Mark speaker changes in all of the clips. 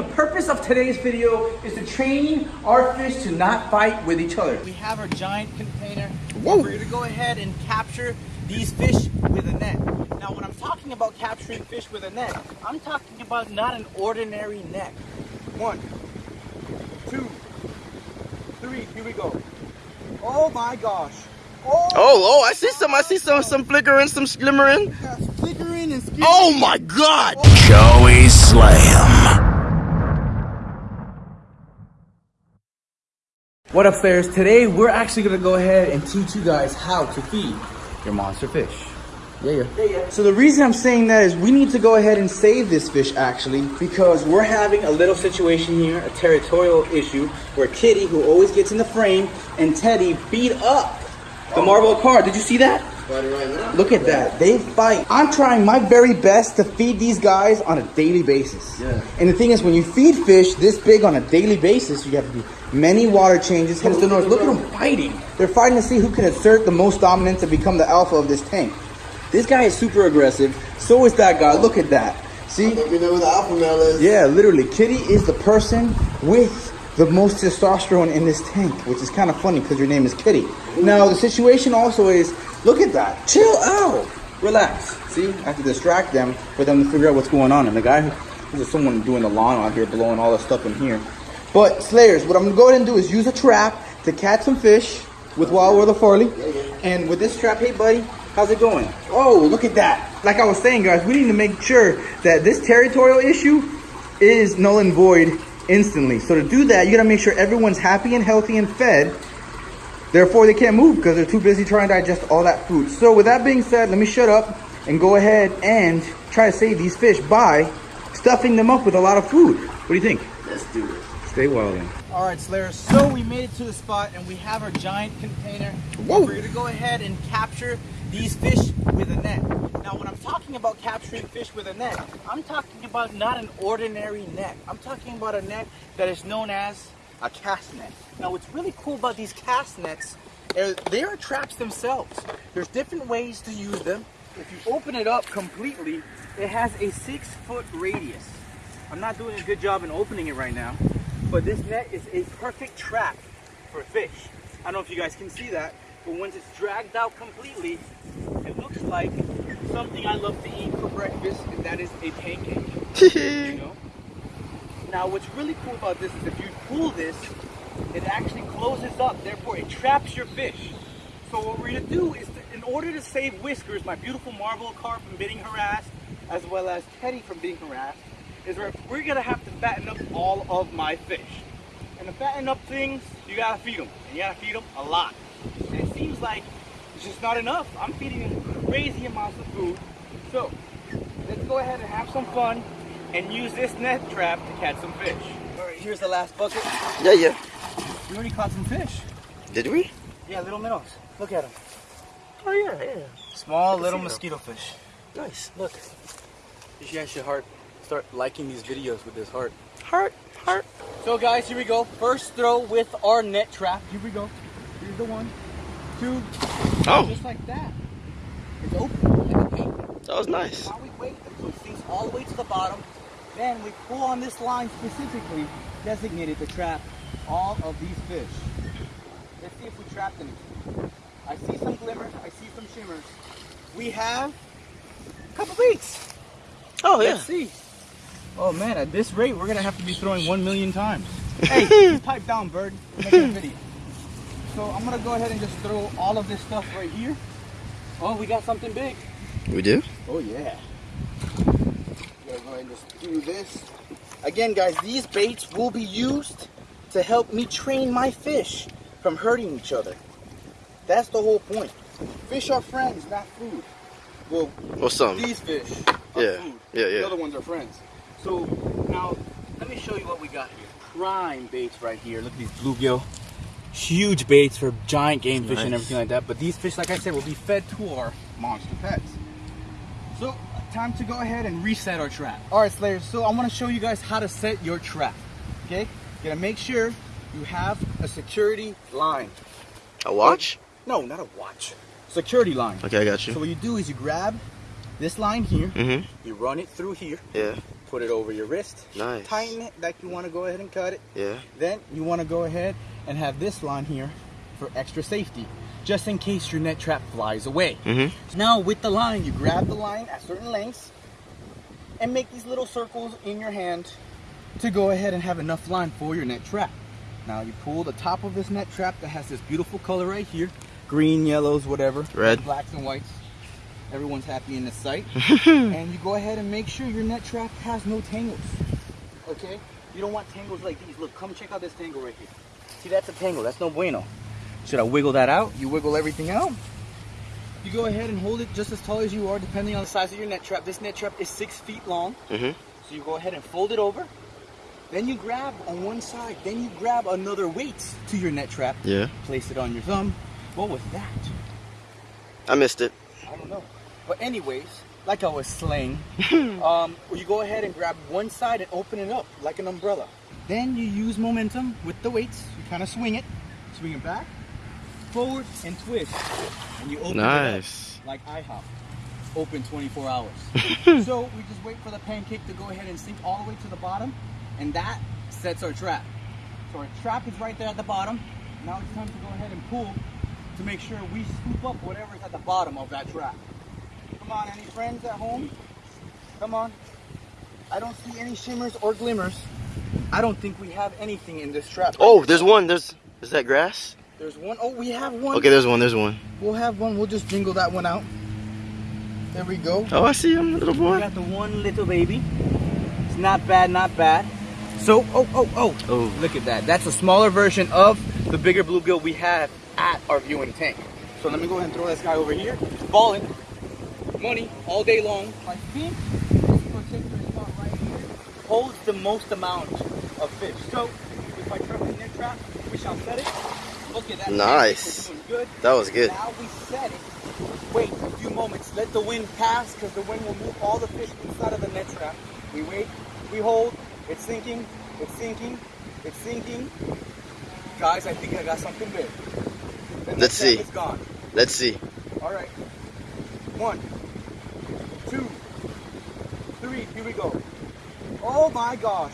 Speaker 1: The purpose of today's video is to train our fish to not fight with each other. We have our giant container.
Speaker 2: Whoa.
Speaker 1: We're gonna go ahead and capture these fish with a net. Now when I'm talking about capturing fish with a net, I'm talking about not an ordinary net. One, two, three, here we go. Oh my gosh. Oh,
Speaker 2: Oh, oh, I see some. I see some, some flickering, some glimmering.
Speaker 1: gosh, flickering and skipping.
Speaker 2: Oh my God! Oh.
Speaker 3: Joey Slam.
Speaker 1: What up, Fairs? Today, we're actually gonna go ahead and teach you guys how to feed your monster fish. Yeah, yeah. So the reason I'm saying that is we need to go ahead and save this fish actually because we're having a little situation here, a territorial issue where Kitty, who always gets in the frame, and Teddy beat up the oh. marble carp. Did you see that? Look at that. They fight. I'm trying my very best to feed these guys on a daily basis.
Speaker 2: Yeah.
Speaker 1: And the thing is, when you feed fish this big on a daily basis, you have to do many water changes. Hence the noise. Look at them fighting. They're fighting to see who can assert the most dominance and become the alpha of this tank. This guy is super aggressive. So is that guy. Look at that. See?
Speaker 2: Let me know who the alpha male is.
Speaker 1: Yeah, literally. Kitty is the person with the most testosterone in this tank, which is kind of funny because your name is Kitty. Now, the situation also is look at that. Chill out. Relax. See? I have to distract them for them to figure out what's going on. And the guy, this is someone doing the lawn out here, blowing all the stuff in here. But, Slayers, what I'm going to go ahead and do is use a trap to catch some fish with Wild World of Farley. And with this trap, hey, buddy, how's it going? Oh, look at that. Like I was saying, guys, we need to make sure that this territorial issue is null and void instantly. So to do that, you gotta make sure everyone's happy and healthy and fed. Therefore, they can't move because they're too busy trying to digest all that food. So with that being said, let me shut up and go ahead and try to save these fish by stuffing them up with a lot of food. What do you think?
Speaker 2: Let's do it.
Speaker 1: Stay well then. All right, Slayers. So we made it to the spot and we have our giant container.
Speaker 2: Whoa.
Speaker 1: We're gonna go ahead and capture these fish with a net. Now, when I'm talking about capturing fish with a net, I'm talking about not an ordinary net. I'm talking about a net that is known as a cast net. Now, what's really cool about these cast nets is they are traps themselves. There's different ways to use them. If you open it up completely, it has a six foot radius. I'm not doing a good job in opening it right now, but this net is a perfect trap for fish. I don't know if you guys can see that, but once it's dragged out completely, it looks like something I love to eat for breakfast, and that is a pancake. you know? Now, what's really cool about this is if you pull this, it actually closes up, therefore it traps your fish. So what we're gonna do is, to, in order to save Whiskers, my beautiful marble carp from being harassed, as well as Teddy from being harassed, is we're, we're gonna have to fatten up all of my fish. And to fatten up things, you gotta feed them, and you gotta feed them a lot. And like it's just not enough. I'm feeding them crazy amounts of food. So let's go ahead and have some fun and use this net trap to catch some fish. All right, here's the last bucket.
Speaker 2: Yeah, yeah.
Speaker 1: We already caught some fish.
Speaker 2: Did we?
Speaker 1: Yeah, little minnows. Look at them.
Speaker 2: Oh yeah, yeah.
Speaker 1: Small little
Speaker 2: see them.
Speaker 1: mosquito fish.
Speaker 2: Nice.
Speaker 1: Look. You guys should heart start liking these videos with this heart.
Speaker 2: Heart, heart.
Speaker 1: So guys, here we go. First throw with our net trap. Here we go. Here's the one,
Speaker 2: Oh,
Speaker 1: just like that. It's open like
Speaker 2: that was nice.
Speaker 1: Now we wait until it sinks all the way to the bottom. Then we pull on this line specifically designated to trap all of these fish. Let's see if we trapped anything. I see some glimmers, I see some shimmers. We have a couple beaks.
Speaker 2: Oh yeah.
Speaker 1: Let's see. Oh man, at this rate, we're gonna have to be throwing one million times. Hey, pipe down, bird. We're making a video. So I'm gonna go ahead and just throw all of this stuff right here. Oh, we got something big.
Speaker 2: We do?
Speaker 1: Oh yeah. We're gonna go ahead and just do this. Again, guys, these baits will be used to help me train my fish from hurting each other. That's the whole point. Fish are friends, not food. Well,
Speaker 2: Well, some.
Speaker 1: these fish are food.
Speaker 2: Yeah, yeah, The
Speaker 1: other ones are friends. So now, let me show you what we got here. Prime baits right here. Look at these bluegill. Huge baits for giant game fish and everything like that. But these fish, like I said, will be fed to our monster pets. So, time to go ahead and reset our trap. All right, Slayers. So I want to show you guys how to set your trap. Okay? You gotta make sure you have a security line.
Speaker 2: A watch?
Speaker 1: No, not a watch. Security line.
Speaker 2: Okay, I got you.
Speaker 1: So what you do is you grab this line here,
Speaker 2: Mm-hmm.
Speaker 1: you run it through here,
Speaker 2: Yeah.
Speaker 1: Put it over your wrist.
Speaker 2: Nice.
Speaker 1: Tighten it like you want to go ahead and cut it.
Speaker 2: Yeah.
Speaker 1: Then you want to go ahead and have this line here for extra safety, just in case your net trap flies away.
Speaker 2: Mm-hmm.
Speaker 1: Now with the line, you grab the line at certain lengths and make these little circles in your hand to go ahead and have enough line for your net trap. Now you pull the top of this net trap that has this beautiful color right here, green, yellows, whatever,
Speaker 2: Red.
Speaker 1: blacks and whites. Everyone's happy in the site. and you go ahead and make sure your net trap has no tangles. Okay? You don't want tangles like these. Look, come check out this tangle right here. See, that's a tangle. That's no bueno. Should I wiggle that out? You wiggle everything out. You go ahead and hold it just as tall as you are, depending on the size of your net trap. This net trap is six feet long.
Speaker 2: Mm-hmm.
Speaker 1: So you go ahead and fold it over. Then you grab on one side. Then you grab another weight to your net trap.
Speaker 2: Yeah.
Speaker 1: Place it on your thumb. What was that?
Speaker 2: I missed it.
Speaker 1: I don't know. But anyways, like I was slaying, um, you go ahead and grab one side and open it up like an umbrella. Then you use momentum with the weights. You kind of swing it, swing it back, forward, and twist. And you open
Speaker 2: Nice.
Speaker 1: it up like IHOP. Open 24 hours. so we just wait for the pancake to go ahead and sink all the way to the bottom, and that sets our trap. So our trap is right there at the bottom. Now it's time to go ahead and pull to make sure we scoop up whatever's at the bottom of that trap. Come on, any friends at home? Come on. I don't see any shimmers or glimmers. I don't think we have anything in this trap.
Speaker 2: Oh, there's one. There's is that grass?
Speaker 1: There's one. Oh, we have one.
Speaker 2: Okay, there's one. There's one.
Speaker 1: We'll have one. We'll just jingle that one out. There we go.
Speaker 2: Oh, I see him, little
Speaker 1: We
Speaker 2: boy.
Speaker 1: got the one little baby. It's not bad, not bad. So, oh, oh, oh.
Speaker 2: Oh.
Speaker 1: Look at that. That's a smaller version of the bigger bluegill we have at our viewing tank. So let me go ahead and throw this guy over here. Balling. Money all day long. I think this particular spot right here holds the most amount of fish. So if I trap the net trap, we shall set it. Look at that.
Speaker 2: Nice.
Speaker 1: Good.
Speaker 2: That was good.
Speaker 1: Now we set it. Wait a few moments. Let the wind pass because the wind will move all the fish inside of the net trap. We wait. We hold. It's sinking. It's sinking. It's sinking. Guys, I think I got something big.
Speaker 2: Let's
Speaker 1: trap
Speaker 2: see.
Speaker 1: is gone.
Speaker 2: Let's see.
Speaker 1: All right. One, two, three. Here we go. Oh my gosh.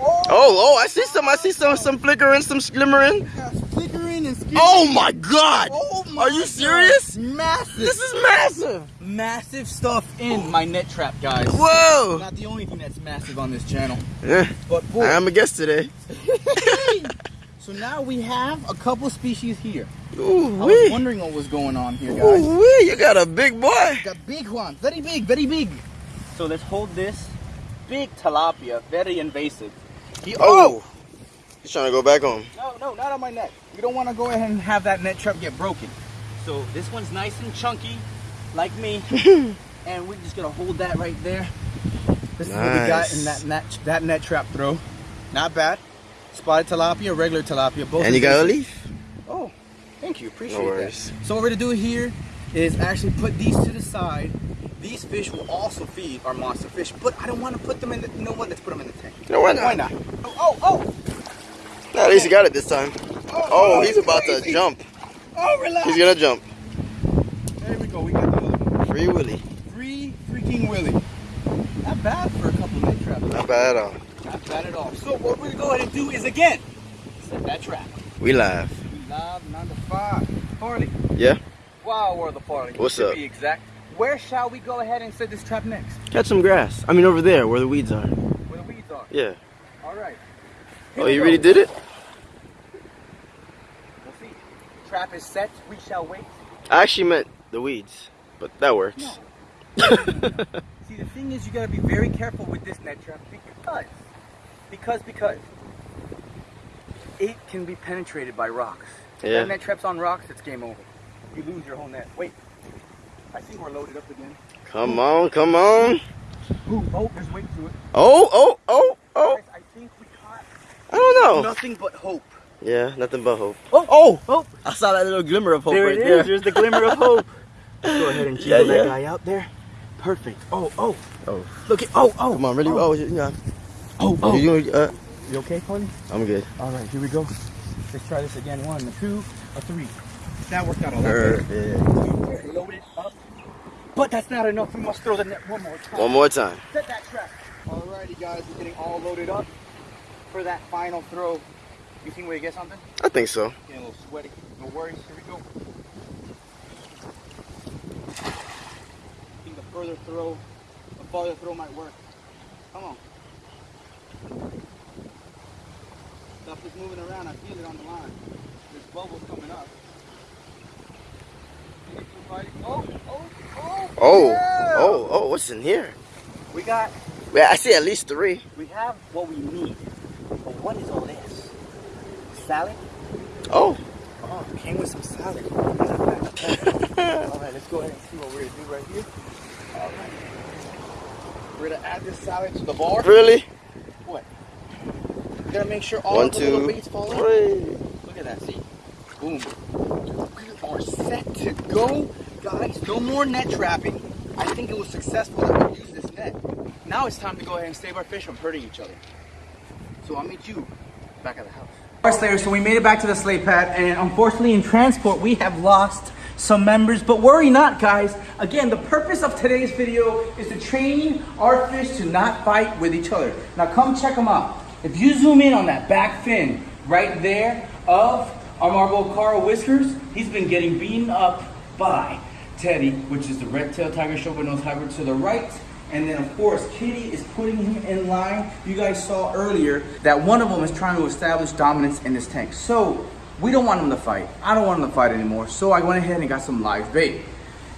Speaker 1: Oh,
Speaker 2: Oh, oh, I see some. I see some. Some flickering, some glimmering.
Speaker 1: flickering and skipping.
Speaker 2: Oh my God!
Speaker 1: Oh my
Speaker 2: Are you serious?
Speaker 1: Massive.
Speaker 2: This is massive.
Speaker 1: massive stuff in my net trap, guys.
Speaker 2: Whoa.
Speaker 1: Not the only thing that's massive on this channel,
Speaker 2: Yeah,
Speaker 1: but boy.
Speaker 2: I am a guest today.
Speaker 1: so now we have a couple species here.
Speaker 2: Ooh
Speaker 1: I was wondering what was going on here, guys.
Speaker 2: Ooh wee. You got a big boy.
Speaker 1: Got big one, very big, very big. So let's hold this big tilapia, very invasive. He,
Speaker 2: Oh. oh he's trying to go back home.
Speaker 1: No, no, not on my net. We don't want to go ahead and have that net trap get broken. So this one's nice and chunky, like me, and we're just gonna hold that right there. This is what we got in that net, that net trap throw. Not bad. Spotted tilapia, regular tilapia, both.
Speaker 2: And you got a leaf?
Speaker 1: Oh, thank you. Appreciate
Speaker 2: No
Speaker 1: that. So what we're gonna do here is actually put these to the side. These fish will also feed our monster fish, but I don't want to put them in the. You know what? Let's put them in the tank.
Speaker 2: No, why not?
Speaker 1: Why not? Oh, oh, oh!
Speaker 2: Nah, at least he got it this time. Oh, oh, oh he's about to jump.
Speaker 1: Oh, relax.
Speaker 2: He's gonna jump.
Speaker 1: There we go. We got the other one.
Speaker 2: Free Willy.
Speaker 1: Free freaking Willy. Not bad for a couple net traps.
Speaker 2: Not bad at all.
Speaker 1: Not at all. So what we're gonna go ahead and do is again set that trap.
Speaker 2: We live.
Speaker 1: We love number five. Farley.
Speaker 2: Yeah.
Speaker 1: Wow, we're the Farley.
Speaker 2: What's
Speaker 1: to
Speaker 2: up?
Speaker 1: Be exact. Where shall we go ahead and set this trap next?
Speaker 2: Catch some grass. I mean, over there where the weeds are.
Speaker 1: Where the weeds are.
Speaker 2: Yeah.
Speaker 1: All right.
Speaker 2: Oh, you really did it?
Speaker 1: We'll see. Trap is set. We shall wait.
Speaker 2: I actually meant the weeds, but that works.
Speaker 1: See, the thing is, you gotta be very careful with this net trap because, because, because it can be penetrated by rocks.
Speaker 2: Yeah.
Speaker 1: that net trap's on rocks, it's game over. You lose your whole net. Wait, I think we're loaded up again.
Speaker 2: Come on, come on.
Speaker 1: Ooh, oh, there's weight to it.
Speaker 2: Oh, oh, oh, oh.
Speaker 1: Guys, I think we caught
Speaker 2: I don't know.
Speaker 1: nothing but hope.
Speaker 2: Yeah, nothing but hope.
Speaker 1: Oh,
Speaker 2: Oh,
Speaker 1: oh,
Speaker 2: I saw that little glimmer of hope
Speaker 1: there
Speaker 2: right
Speaker 1: it is.
Speaker 2: there.
Speaker 1: There's the glimmer of hope. Let's go ahead and
Speaker 2: Yeah,
Speaker 1: jiggle that
Speaker 2: yeah.
Speaker 1: guy out there. Perfect. Oh, oh,
Speaker 2: Oh,
Speaker 1: look at. Oh, oh.
Speaker 2: come on, really?
Speaker 1: Oh,
Speaker 2: Oh, you know.
Speaker 1: Oh,
Speaker 2: Oh, you, uh,
Speaker 1: You okay, Tony?
Speaker 2: I'm good.
Speaker 1: All right, here we go. Let's try this again. One, a two, a three. That worked out a lot better. Load it up. But that's not enough. We must throw the net one more time.
Speaker 2: One more time.
Speaker 1: Set that trap. Alrighty guys, we're getting all loaded up for that final throw. You think we get something?
Speaker 2: I think so.
Speaker 1: Getting a little sweaty. No worries. Here we go. I think the further throw, the farther throw might work. Come on. Stuff is moving around. I feel it on the line. There's bubbles coming up. Oh, oh, oh.
Speaker 2: Oh,
Speaker 1: yeah!
Speaker 2: oh, oh, what's in here?
Speaker 1: We got,
Speaker 2: Well, I see at least three.
Speaker 1: we have what we need. But what is all this? Salad?
Speaker 2: Oh.
Speaker 1: Oh, it came with some salad. All right, let's go ahead and see what we're gonna do right here. All right. We're gonna add this salad to the bar.
Speaker 2: Really?
Speaker 1: What? We're gonna make sure all
Speaker 2: One,
Speaker 1: of the little
Speaker 2: two,
Speaker 1: baits fall in. Look at that, see? Boom. We are set to go. Guys, no more net trapping. I think it was successful that we used this net. Now it's time to go ahead and save our fish from hurting each other. So I'll meet you back at the house. All right, Slayers, so we made it back to the slay pad, and unfortunately in transport, we have lost some members, but worry not, guys. Again, the purpose of today's video is to train our fish to not fight with each other. Now come check them out. If you zoom in on that back fin right there of our Marble Carp Whiskers, he's been getting beaten up by Teddy, which is the red-tailed tiger shovelnose hybrid to the right. And then of course, Kitty is putting him in line. You guys saw earlier that one of them is trying to establish dominance in this tank. So we don't want him to fight. I don't want him to fight anymore. So I went ahead and got some live bait.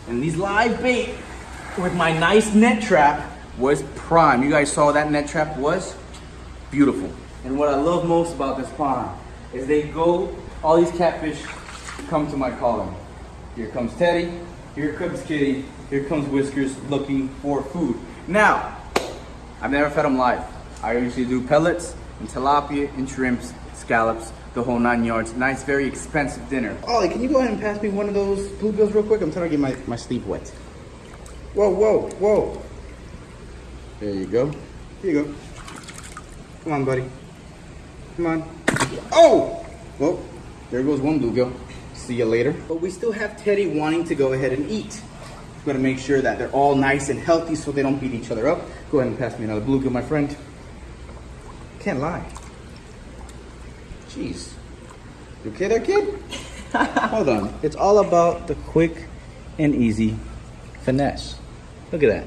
Speaker 1: And these live bait with my nice net trap was prime. You guys saw that net trap was beautiful. And what I love most about this pond is they go, all these catfish come to my calling. Here comes Teddy, here comes Kitty, here comes Whiskers looking for food. Now, I've never fed them live. I usually do pellets and tilapia and shrimps, scallops, the whole nine yards. Nice, very expensive dinner. Ollie, can you go ahead and pass me one of those bluegills real quick? I'm trying to get my, my sleeve wet. Whoa, whoa, whoa. There you go. Here you go. Come on, buddy. Come on. Oh! Well, there goes one bluegill. See you later. But we still have Teddy wanting to go ahead and eat. We're gonna make sure that they're all nice and healthy so they don't beat each other up. Go ahead and pass me another bluegill, my friend. Can't lie. Jeez. You okay there, kid? Hold on. It's all about the quick and easy finesse. Look at that.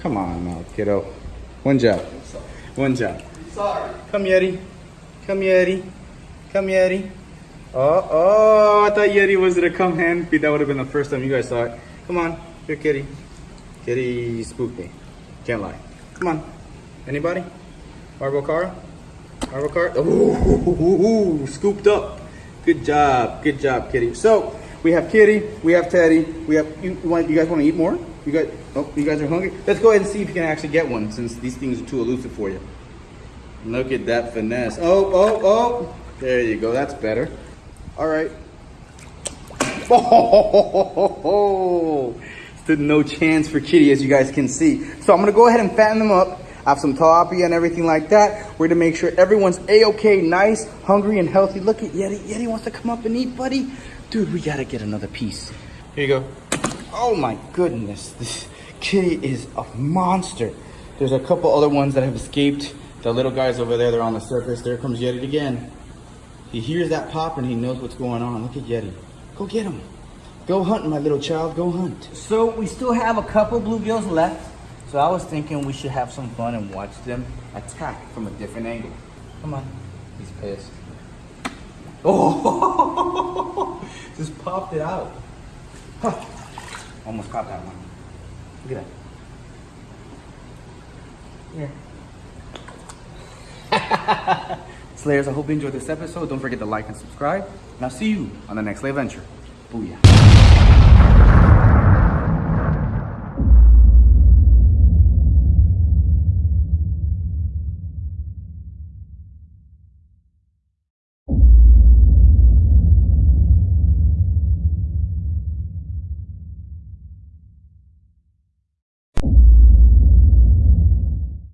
Speaker 1: Come on now, kiddo. One job. One job.
Speaker 4: Sorry.
Speaker 1: Come, Yeti. Come, Yeti. Come, Yeti. Oh, oh, I thought Yeti was gonna come hand feed. That would have been the first time you guys saw it. Come on, here, kitty. Kitty spooked me. Can't lie. Come on. Anybody? Margot Cara? Margot Cara? Oh, ooh, scooped up. Good job. Good job, kitty. So, we have Kitty, we have Teddy, we have, you, want, you guys want to eat more? You guys, oh, you guys are hungry? Let's go ahead and see if you can actually get one since these things are too elusive for you. Look at that finesse. Oh, oh, oh. There you go. That's better. All right. Oh, stood no chance for Kitty, as you guys can see. So I'm gonna go ahead and fatten them up. I have some tilapia and everything like that. We're gonna make sure everyone's a-okay, nice, hungry, and healthy. Look at Yeti. Yeti wants to come up and eat, buddy. Dude, we gotta get another piece. Here you go. Oh my goodness, this kitty is a monster. There's a couple other ones that have escaped. The little guys over there, they're on the surface. There comes Yeti again. He hears that pop and he knows what's going on. Look at Yeti. Go get him. Go hunt, my little child. Go hunt. So we still have a couple bluegills left. So I was thinking we should have some fun and watch them attack from a different angle. Come on. He's pissed. Oh! Just popped it out. Huh. Almost caught that one. Look at that. Here. Slayers, I hope you enjoyed this episode. Don't forget to like and subscribe. And I'll see you on the next Slay Adventure. Booyah.